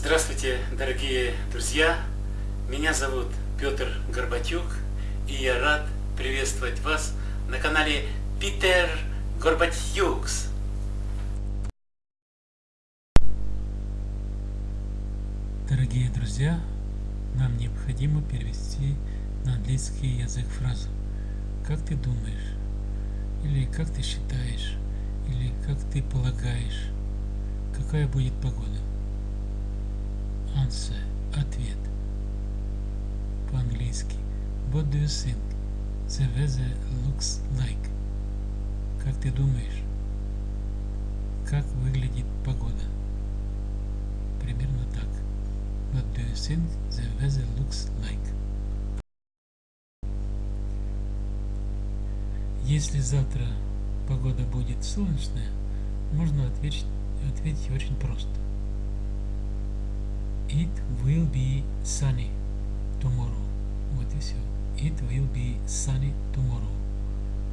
Здравствуйте, дорогие друзья! Меня зовут Петр Горбатюк, и я рад приветствовать вас на канале Питер Горбатюкс. Дорогие друзья, нам необходимо перевести на английский язык фразу «Как ты думаешь?» или «Как ты считаешь?» или «Как ты полагаешь?» Какая будет погода? Answer – ответ. По-английски What do you think the weather looks like? Как ты думаешь, как выглядит погода? Примерно так. What do you think the weather looks like? Если завтра погода будет солнечная, можно ответить, ответить очень просто. it will be sunny tomorrow. What is it? It will be sunny tomorrow.